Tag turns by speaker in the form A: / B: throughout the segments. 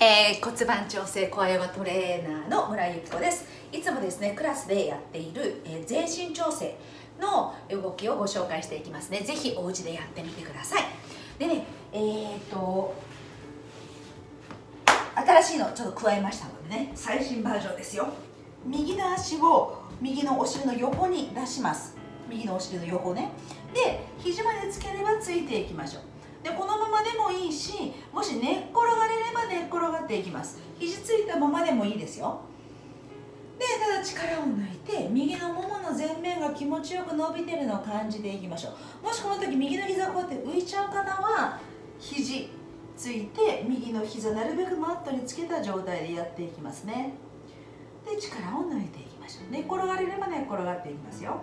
A: えー、骨盤調整声ヨガトレーナーの村井由紀子です。いつもですねクラスでやっている、えー、全身調整の動きをご紹介していきますね。ぜひお家でやってみてください。でねえー、っと新しいのちょっと加えましたのでね。最新バージョンですよ。右の足を右のお尻の横に出します。右のお尻の横ね。で肘までつければついていきましょう。でこのままでもいいしもし寝っ転がれれば寝っ転がっていきます。肘ついたままでもいいですよ。でただ力を抜いて右のももの前面が気持ちよく伸びてるのを感じていきましょう。もしこの時右の膝こうやって浮いちゃう方は肘ついて右の膝なるべくマットにつけた状態でやっていきますね。で力を抜いていきましょう。寝っ転がれれば寝っ転がっていきますよ。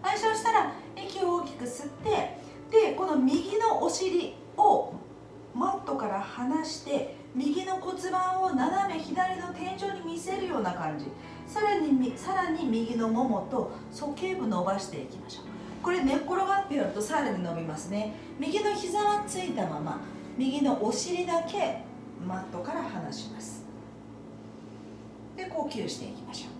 A: はいそうしたら息を大きく吸ってでこの右のお尻をマットから離して右の骨盤を斜め左の天井に見せるような感じ。さらにさらに右のももと鼠径部伸ばしていきましょう。これ寝っ転がってやるとさらに伸びますね。右の膝はついたまま右のお尻だけマットから離します。で呼吸していきましょう。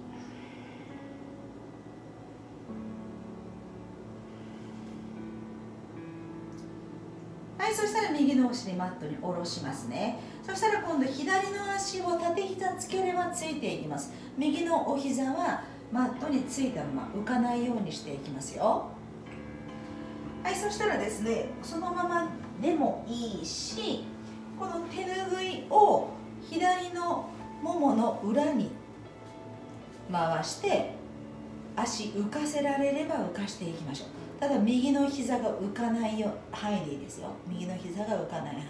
A: はいそしたら右のお尻マットに下ろしますね。そしたら今度左の足を縦膝つければついていきます。右のお膝はマットについたまま浮かないようにしていきますよ。はいそしたらですねそのままでもいいしこの手ぬぐいを左のももの裏に回して足浮かせられれば浮かしていきましょう。ただ右の膝が浮かないよ範囲でいいですよ。右の膝が浮かない範囲。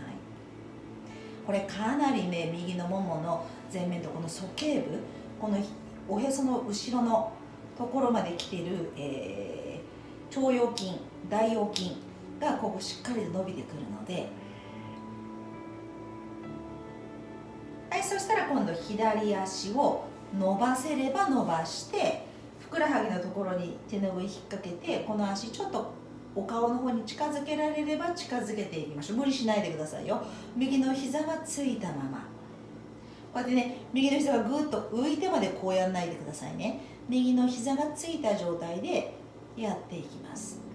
A: これかなりね右のももの前面とこの鼠径部このおへその後ろのところまで来てる、えー、腸腰筋大腰筋がここしっかりと伸びてくるのではいそしたら今度左足を伸ばせれば伸ばしてころに手ぬぐい引っ掛けてこの足ちょっとお顔の方に近づけられれば近づけていきましょう。無理しないでくださいよ。右の膝はついたまま。こうやってね右の膝がぐっと浮いてまでこうやんないでくださいね。右の膝がついた状態でやっていきます。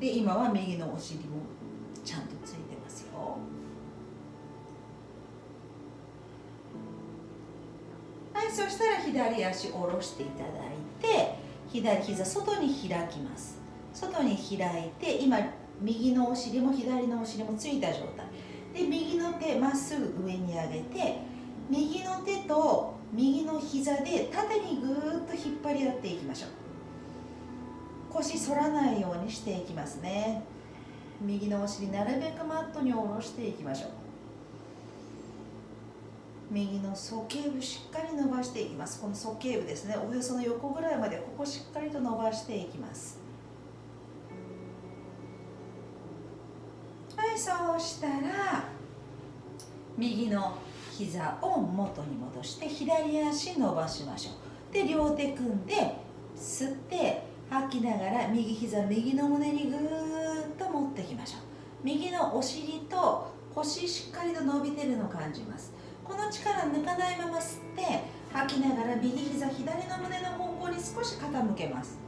A: で今は右のお尻もちゃんとついてますよはいそしたら左足下ろしていただいて左膝外に開きます。外に開いて今右のお尻も左のお尻もついた状態。で右の手まっすぐ上に上げて右の手と右の膝で縦にぐーっと引っ張り合っていきましょう。腰反らないようにしていきますね。右のお尻なるべくマットに下ろしていきましょう。右の鼠径部しっかり伸ばしていきます。この鼠径部ですね。おへその横ぐらいまでここしっかりと伸ばしていきます。はいそうしたら右の膝を元に戻して左足伸ばしましょう。で両手組んで吸って吐きながら右膝右の胸にぐーっと持ってきましょう。右のお尻と腰しっかりと伸びてるのを感じます。この力抜かないまま吸って吐きながら右膝左の胸の方向に少し傾けます。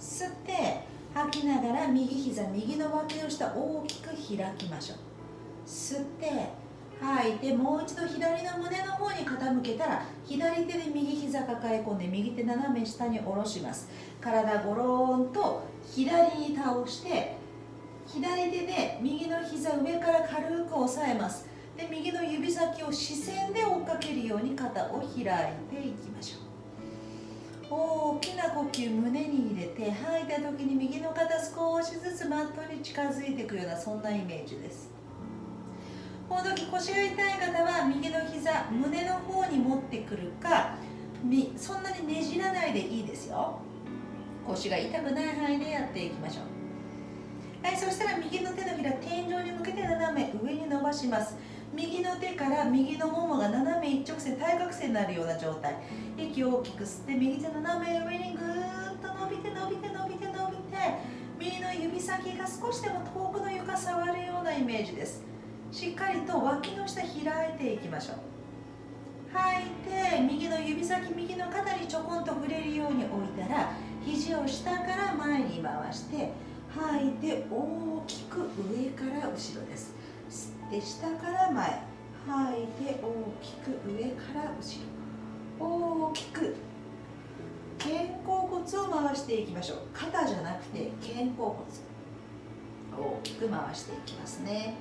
A: 吸って吐きながら右膝右の脇の下大きく開きましょう。吸って吐いてもう一度左の胸の方に傾けたら左手で右膝抱え込んで右手斜め下に下ろします。体ゴローンと左に倒して左手で右の膝上から軽く押さえます。で右の指先を視線で追っかけるように肩を開いていきましょう。大きな呼吸胸に入れて吐いた時に右の肩少しずつマットに近づいていくようなそんなイメージです。この時腰が痛い方は右の膝胸の方に持ってくるかそんなにねじらないでいいですよ。腰が痛くない範囲でやっていきましょう。はいそしたら右の手のひら天井に向けて斜め上に伸ばします。右の手から右のももが斜め一直線対角線になるような状態。息を大きく吸って右手斜め上にぐーっと伸びて伸びて伸びて伸びて右のの指先が少しでも遠くの床触るようなイメージです。しっかりと脇の下開いていきましょう。吐いて右の指先右の肩にちょこんと触れるように置いたら肘を下から前に回して吐いて大きく上から後ろです。吸って下から前吐いて大きく上から後ろ。大きく。肩甲骨を回していきましょう。肩じゃなくて肩甲骨。大きく回していきますね。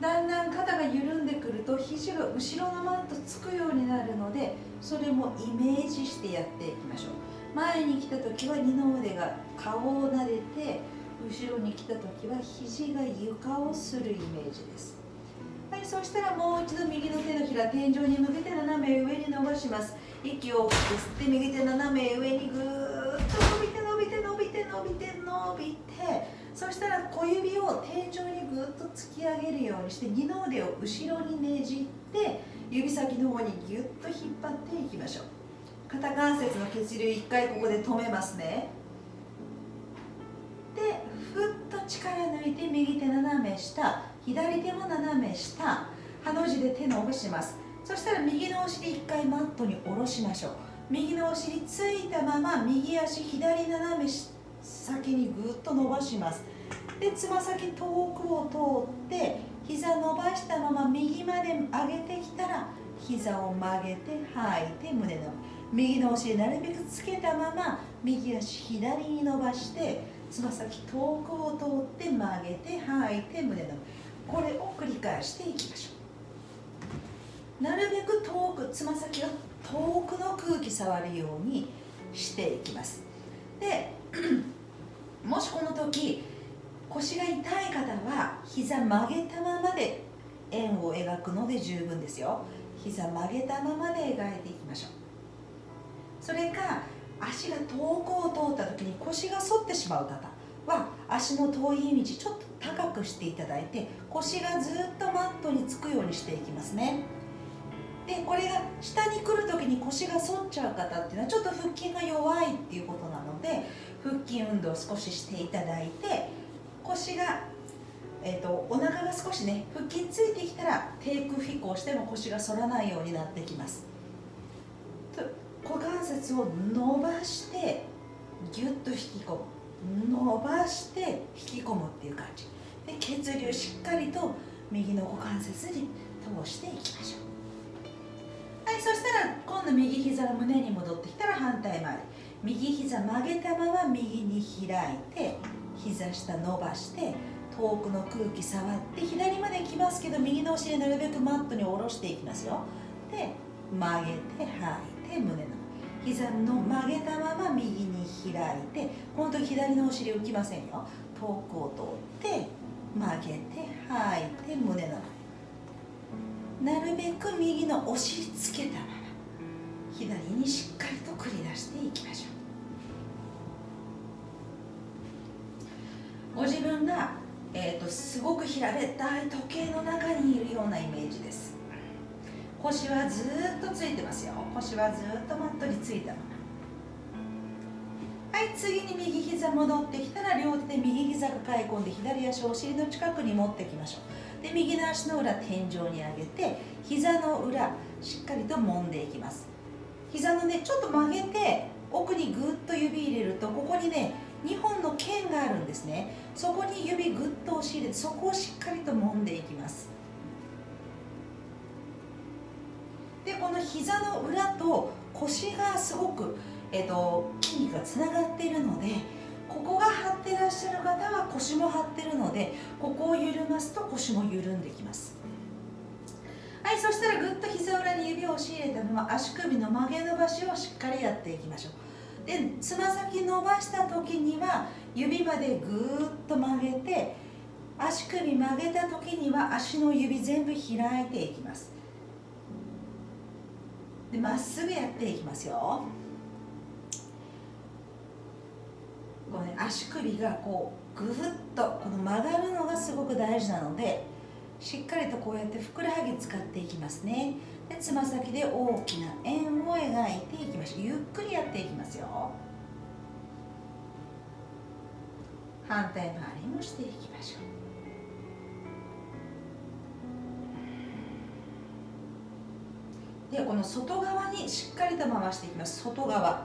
A: だんだん肩が緩んでくると肘が後ろのマットつくようになるのでそれもイメージしてやっていきましょう。前に来た時は二の腕が顔を撫でて後ろに来た時は肘が床をするイメージです。はいそしたらもう一度右の手のひら天井に向けて斜め上に伸ばします。息を吸って右手斜め上にぐーっと伸びて伸びて伸びて伸びて伸びて。そしたら小指を天井にぐっと突き上げるようにして二の腕を後ろにねじって指先の方にぎゅっと引っ張っていきましょう。肩関節の血流1回ここで止めますね。でふっと力抜いて右手斜め下左手も斜め下ハの字で手伸ばします。そしたら右のお尻1回マットに下ろしましょう。右のお尻ついたまま右足左斜め先にぐっと伸ばします。でつま先遠くを通って膝伸ばしたまま右まで上げてきたら膝を曲げて吐いて胸の右のお尻なるべくつけたまま右足左に伸ばしてつま先遠くを通って曲げて吐いて胸のこれを繰り返していきましょう。なるべく遠くつま先が遠くの空気触るようにしていきます。で もしこの時腰が痛い方は膝曲げたままで円を描くので十分ですよ。膝曲げたままで描いていきましょう。それか足が遠くを通った時に腰が反ってしまう方は足の遠い道ちょっと高くしていただいて腰がずっとマットにつくようにしていきますね。でこれが下に来る時に腰が反っちゃう方っていうのはちょっと腹筋が弱いっていうことなので腹筋運動を少ししていただいて腰が、えーと、お腹が少しね腹筋ついてきたら低空飛行しても腰が反らないようになってきます。股関節を伸ばしてギュッと引き込む。伸ばして引き込むっていう感じ。で血流しっかりと右の股関節に通していきましょう。はいそしたら今度右膝が胸に戻ってきたら反対回り。右膝曲げたまま右に開いて膝下伸ばして遠くの空気触って左まで来ますけど右のお尻なるべくマットに下ろしていきますよ。で曲げて吐い。て胸の。膝の曲げたまま右に開いて本当に左のお尻浮きませんよ。遠くを通って曲げて吐いて胸の。前なるべく右のお尻つけたまま左にしっかりと繰り出していきましょう。ご自分が、えーと、すごく平べったい時計の中にいるようなイメージです。腰はずっとついてますよ。腰はずっとマットについたままはい次に右膝戻ってきたら両手で右膝がかい込んで左足をお尻の近くに持ってきましょう。で右の足の裏天井に上げて膝の裏しっかりと揉んでいきます。膝のねちょっと曲げて奥にぐっと指入れるとここにね2本の剣があるんですね。そこに指ぐっと押し入れてそこをしっかりと揉んでいきます。この膝の裏と腰がすごく、えーと、筋肉がつながっているのでここが張ってらっしゃる方は腰も張ってるのでここを緩ますと腰も緩んできます。はいそしたらぐっと膝裏に指を押し入れたまま足首の曲げ伸ばしをしっかりやっていきましょう。でつま先伸ばした時には指までぐっと曲げて足首曲げた時には足の指全部開いていきます。でまっすぐやっていきますよ。こう、ね、足首がこうぐっとこの曲がるのがすごく大事なのでしっかりとこうやってふくらはぎ使っていきますね。でつま先で大きな円を描いていきましょうゆっくりやっていきますよ。反対回りもしていきましょう。でこの外側にしっかりと回していきます。外側。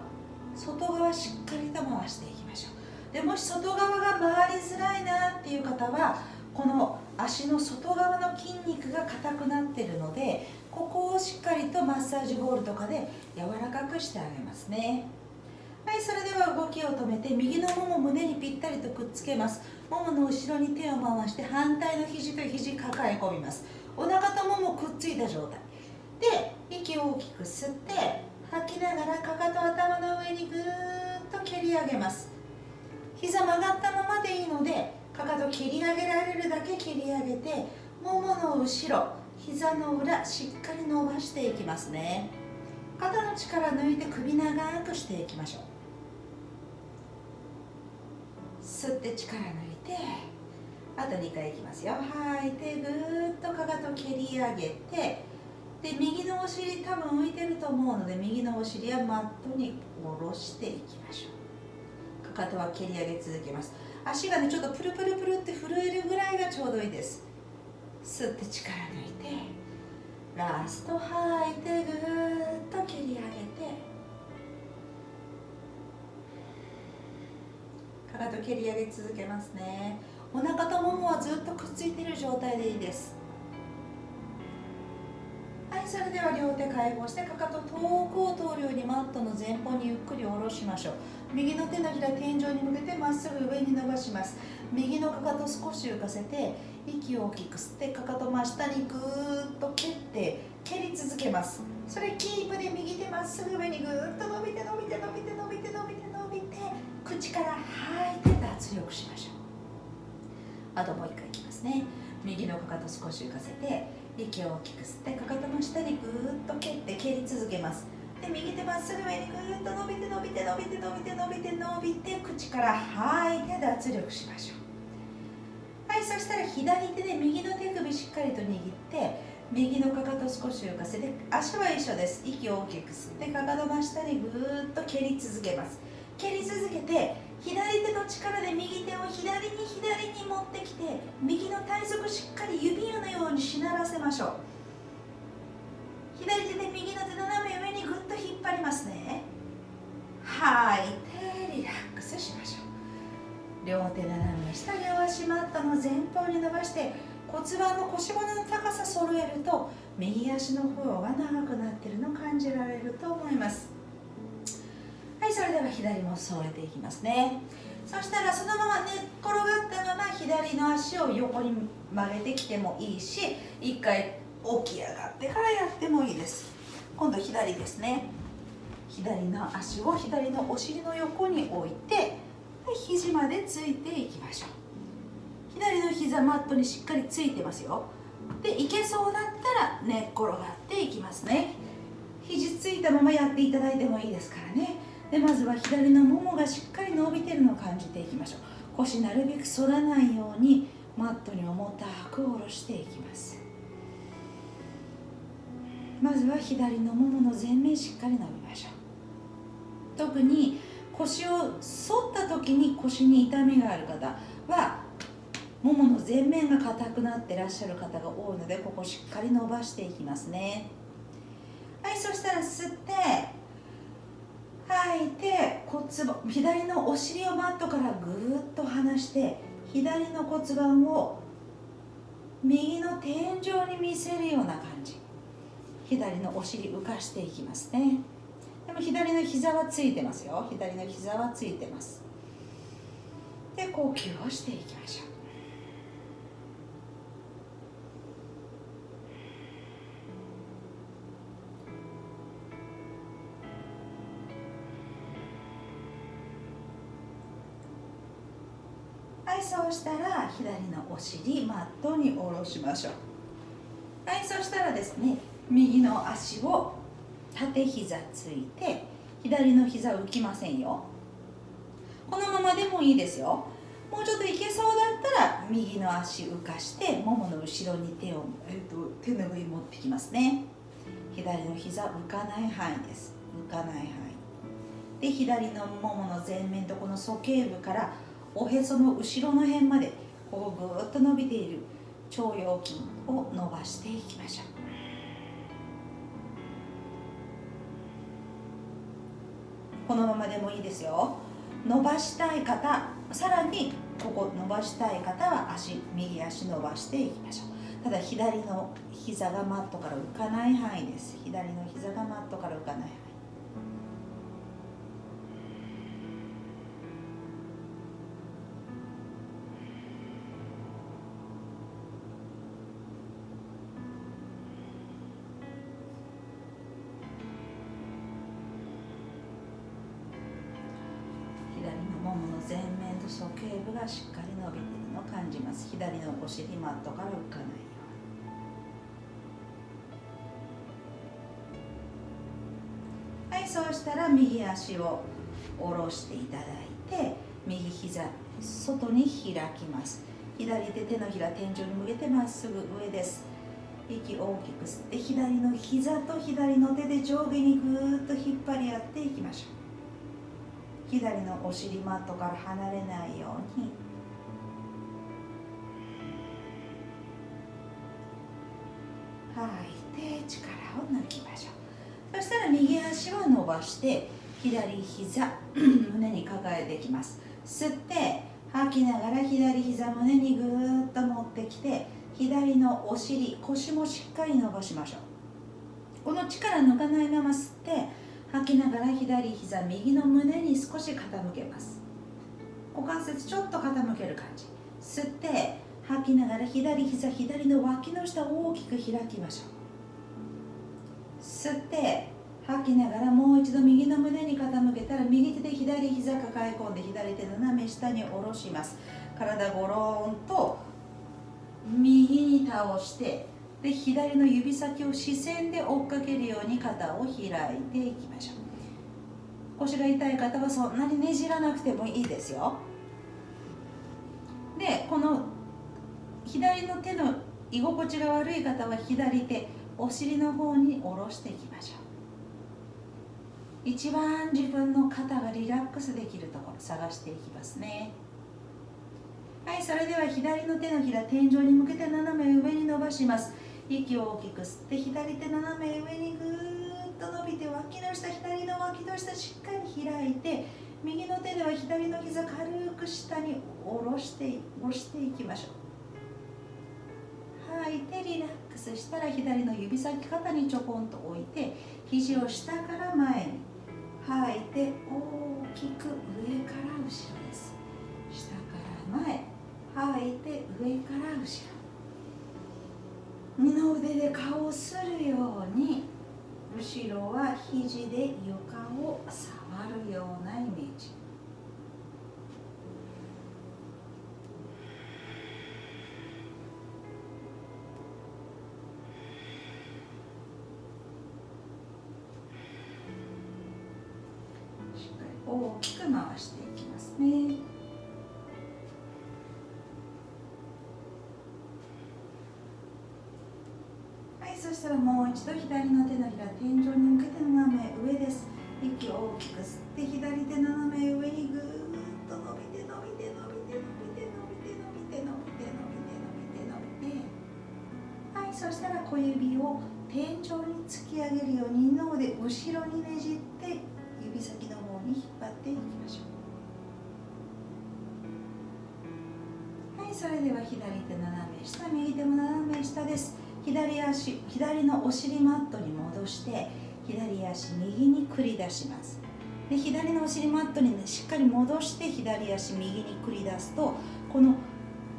A: 外側しっかりと回していきましょう。でもし外側が回りづらいなっていう方はこの足の外側の筋肉が硬くなってるのでここをしっかりとマッサージボールとかで柔らかくしてあげますね。はいそれでは動きを止めて右のもも胸にぴったりとくっつけます。ももの後ろに手を回して反対の肘と肘抱え込みます。お腹とももくっついた状態。で息を大きく吸って吐きながらかかと頭の上にぐーっと蹴り上げます。膝曲がったままでいいのでかかと蹴り上げられるだけ蹴り上げてももの後ろ膝の裏しっかり伸ばしていきますね。肩の力抜いて首長くしていきましょう。吸って力抜いてあと2回いきますよ。吐いてぐーっとかかと蹴り上げてで右のお尻多分浮いてると思うので右のお尻はマットに下ろしていきましょう。かかとは蹴り上げ続けます。足がねちょっとプルプルプルって震えるぐらいがちょうどいいです。吸って力抜いてラスト吐いてぐーっと蹴り上げて。かかと蹴り上げ続けますね。お腹とももはずっとくっついている状態でいいです。それでは両手解放してかかと遠くを通るようにマットの前方にゆっくり下ろしましょう。右の手のひら天井に向けてまっすぐ上に伸ばします。右のかかと少し浮かせて息を大きく吸ってかかと真下にぐーっと蹴って蹴り続けます。それキープで右手まっすぐ上にぐーっと伸びて伸びて伸びて伸びて伸びて伸びて口から吐いて脱力しましょう。あともう一回いきますね。右のかかと少し浮かせて息を大きく吸ってかかとの下にぐーっと蹴って蹴り続けます。で右手まっすぐ上にぐーっと伸びて伸びて伸びて伸びて伸びて伸びて口から吐いて脱力しましょう。はいそしたら左手で右の手首しっかりと握って右のかかと少し浮かせて足は一緒です。息を大きく吸ってかかと真下にぐーっと蹴り続けます。蹴り続けて左手の力で右手を左に左に持ってきて右の体側しっかり指輪のようにしならせましょう。左手で右の手斜め上にぐっと引っ張りますね。吐い。てリラックスしましょう。両手斜め下両足マットの前方に伸ばして骨盤の腰骨の高さ揃えると右足の方が長くなってるの感じられると思います。れでは左も添えていきますね。そしたらそのまま寝っ転がったまま左の足を横に曲げてきてもいいし一回起き上がってからやってもいいです。今度左ですね。左の足を左のお尻の横に置いて肘までついていきましょう。左の膝マットにしっかりついてますよ。でいけそうだったら寝っ転がっていきますね。肘ついたままやっていただいてもいいですからね。でまずは左のももがしっかり伸びてるのを感じていきましょう。腰なるべく反らないようにマットに重たく下ろしていきます。まずは左のももの前面しっかり伸びましょう。特に腰を反った時に腰に痛みがある方はももの前面が硬くなってらっしゃる方が多いのでここしっかり伸ばしていきますね。はいそしたら吸って吐いて骨盤左のお尻をマットからぐーっと離して左の骨盤を右の天井に見せるような感じ。左のお尻浮かしていきますね。でも左の膝はついてますよ。左の膝はついてます。で呼吸をしていきましょう。左のお尻マットに下ろしましょう。はいそしたらですね右の足を縦膝ついて左の膝浮きませんよ。このままでもいいですよ。もうちょっといけそうだったら右の足浮かしてももの後ろに手を、えーと、手の上に持ってきますね。左の膝浮かない範囲です。浮かない範囲。で左のももの前面とこの鼠径部からおへその後ろの辺までこうぐーっと伸びている腸腰筋を伸ばしていきましょう。このままでもいいですよ。伸ばしたい方さらにここ伸ばしたい方は足右足伸ばしていきましょう。ただ左の膝がマットから浮かない範囲です。左の膝がマットから浮かない範囲。尻マットから浮かないように。はいそうしたら右足を下ろしていただいて右膝外に開きます。左手手のひら天井に向けてまっすぐ上です。息大きく吸って左の膝と左の手で上下にぐーっと引っ張り合っていきましょう。左のお尻マットから離れないように。吐いて力を抜きましょう。そしたら右足を伸ばして左膝 胸に抱えていきます。吸って吐きながら左膝胸にぐーっと持ってきて左のお尻腰もしっかり伸ばしましょう。この力抜かないまま吸って吐きながら左膝右の胸に少し傾けます。股関節ちょっと傾ける感じ。吸って吐きながら左膝左の脇の下を大きく開きましょう。吸って吐きながらもう一度右の胸に傾けたら右手で左膝抱え込んで左手斜め下に下ろします。体ゴローンと右に倒してで左の指先を視線で追っかけるように肩を開いていきましょう。腰が痛い方はそんなにねじらなくてもいいですよ。でこの左の手の居心地が悪い方は左手お尻の方に下ろしていきましょう。一番自分の肩がリラックスできるところ探していきますね。はいそれでは左の手のひら天井に向けて斜め上に伸ばします。息を大きく吸って左手斜め上にぐーっと伸びて脇の下左の脇の下しっかり開いて右の手では左の膝軽く下に下ろして下ろしていきましょう。いてリラックスしたら左の指先肩にちょこんと置いて肘を下から前に吐いて大きく上から後ろです。下から前吐いて上から後ろ。二の腕で顔をするように後ろは肘で床を触るような大きく回していきますね。はいそしたらもう一度左の手のひら天井に向けて斜め上です。息を大きく吸って左手斜め上にぐーっと伸びて伸びて伸びて伸びて伸びて伸びて伸びて伸びて伸びて伸びてはいそしたら小指を天井に突き上げるように脳で後ろにねじって。っ張っていきましょう。はいそれでは左手斜め下右手も斜め下です。左足左のお尻マットに戻して左足右に繰り出します。で左のお尻マットに、ね、しっかり戻して左足右に繰り出すとこの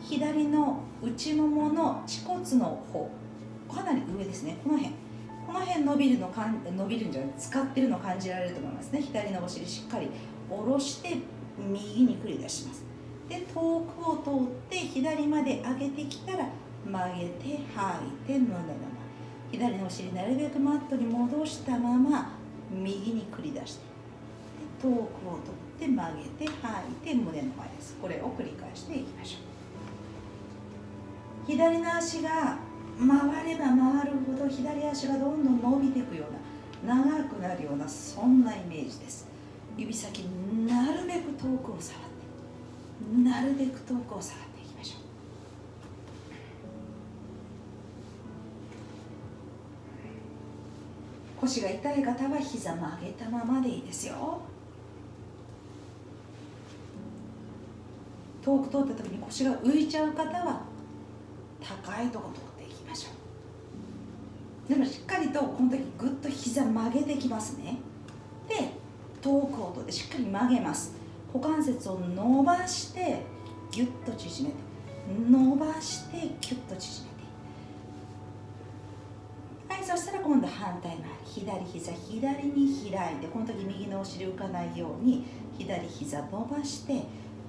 A: 左の内ももの恥骨の方かなり上ですね。この辺。この辺伸びるのかん伸びるんじゃない使ってるの感じられると思いますね。左のお尻しっかり下ろして右に繰り出します。で遠くを通って左まで上げてきたら曲げて吐いて胸の前左のお尻なるべくマットに戻したまま右に繰り出して。遠くを取って曲げて吐いて胸の前です。これを繰り返していきましょう。左の足が回れば回るほど左足がどんどん伸びていくような長くなるようなそんなイメージです。指先なるべく遠くを触ってなるべく遠くを触っていきましょう。腰が痛い方は膝曲げたままでいいですよ。遠く通った時に腰が浮いちゃう方は高いとこ通っていきましょうでもしっかりとこの時ぐっと膝曲げてきますね。で遠く音でしっかり曲げます。股関節を伸ばしてギュッと縮めて。伸ばしてギュッと縮めて。はいそしたら今度反対回り。左膝左に開いてこの時右のお尻浮かないように左膝伸ばして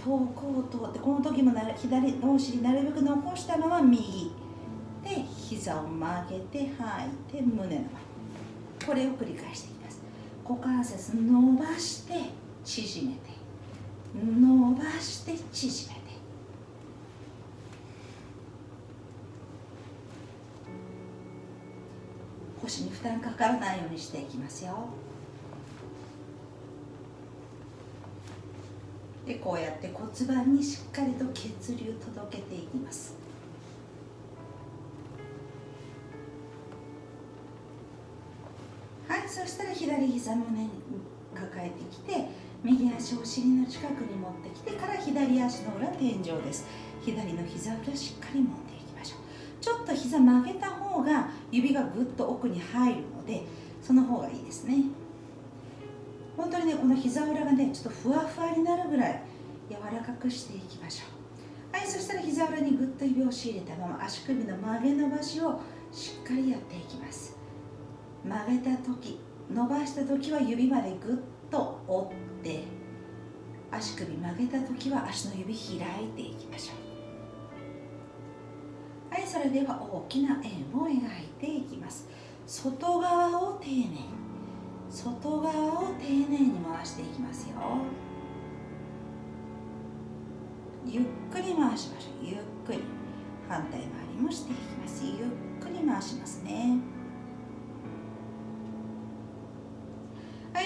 A: 遠くを通ってこの時も左のお尻なるべく残したまま右。膝を曲げて吐いて胸の前。これを繰り返していきます。股関節伸ばして縮めて。伸ばして縮めて。腰に負担かからないようにしていきますよ。でこうやって骨盤にしっかりと血流届けていきます。そしたら左膝胸に抱えてきて右足をお尻の近くに持ってきてから左足の裏天井です。左の膝裏しっかり持っていきましょう。ちょっと膝曲げた方が指がぐっと奥に入るのでその方がいいですね。本当にねこの膝裏がねちょっとふわふわになるぐらい柔らかくしていきましょう。はいそしたら膝裏にぐっと指を押し入れたまま足首の曲げ伸ばしをしっかりやっていきます。曲げた時伸ばした時は指までぐっと折って足首曲げた時は足の指開いていきましょう。はいそれでは大きな円を描いていきます。外側を丁寧に外側を丁寧に回していきますよ。ゆっくり回しましょう。ゆっくり。反対回りもしていきます。ゆっくり回しますね。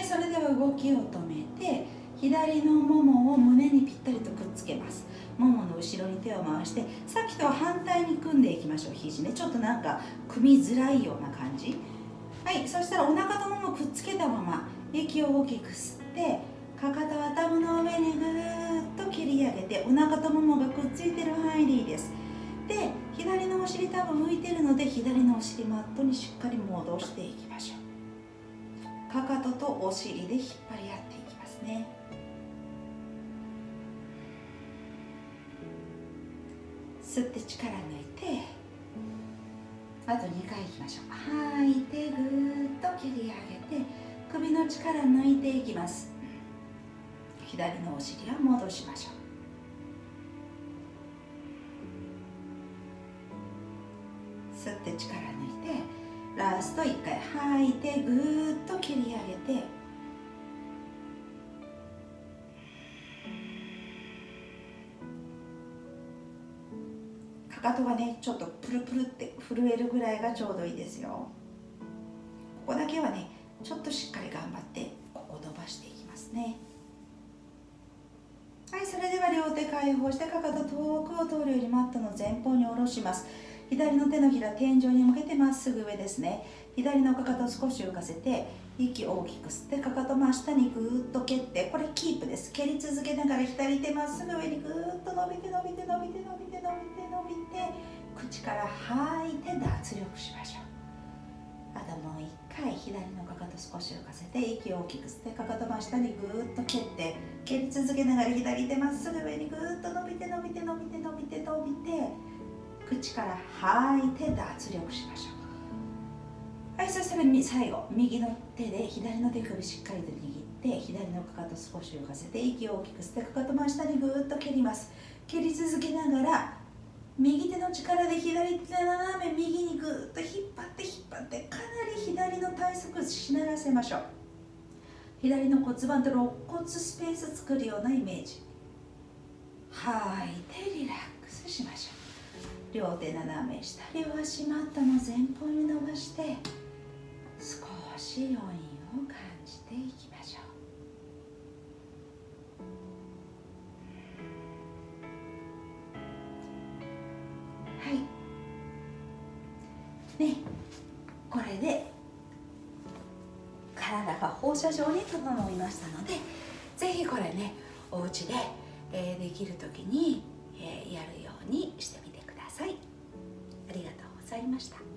A: それでは動きを止めて左のももを胸にぴったりとくっつけます。ももの後ろに手を回してさっきとは反対に組んでいきましょう。肘ね。ちょっとなんか組みづらいような感じ。はい。そしたらお腹とももくっつけたまま息を大きく吸ってかかと頭の上にぐーっと切り上げてお腹とももがくっついてる範囲でいいです。で左のお尻多分浮いてるので左のお尻マットにしっかり戻していきましょう。かかととお尻で引っ張り合っていきますね。吸って力抜いてあと2回いきましょう。吐いてぐーっと切り上げて首の力抜いていきます。左のお尻は戻しましょう。吸って力抜いてラスト1回吐いてぐーっと切り上げて。かかとがねちょっとプルプルって震えるぐらいがちょうどいいですよ。ここだけはねちょっとしっかり頑張ってここ伸ばしていきますね。はいそれでは両手解放してかかと遠くを通るようにマットの前方に下ろします。左の手のひら天井に向けてまっすぐ上ですね。左のかかと少し浮かせて息を大きく吸ってかかと真下にぐーっと蹴ってこれキープです。蹴り続けながら左手まっすぐ上にぐーっと伸びて伸びて伸びて伸びて伸びて伸びて口から吐いて脱力しましょう。あともう一回左のかかと少し浮かせて息を大きく吸ってかかと真下にぐーっと蹴って蹴り続けながら左手まっすぐ上にぐーっと伸びて伸びて伸びて伸びて伸びて口から吐いて脱力しましょう。はいそしたら最後右の手で左の手首しっかりと握って左のかかと少し浮かせて息を大きく吸ってかかと真下にぐーっと蹴ります。蹴り続けながら右手の力で左手斜め右にぐーっと引っ張って引っ張ってかなり左の体側しならせましょう。左の骨盤と肋骨スペース作るようなイメージ。吐いてリラックスしましょう。両手斜め下両足マットの前方に伸ばして少し余韻を感じていきましょう。はい。ねこれで体が放射状に整いましたのでぜひこれねお家で、えー、できる時に、えー、やるようにしてみてください。ありがとうございました。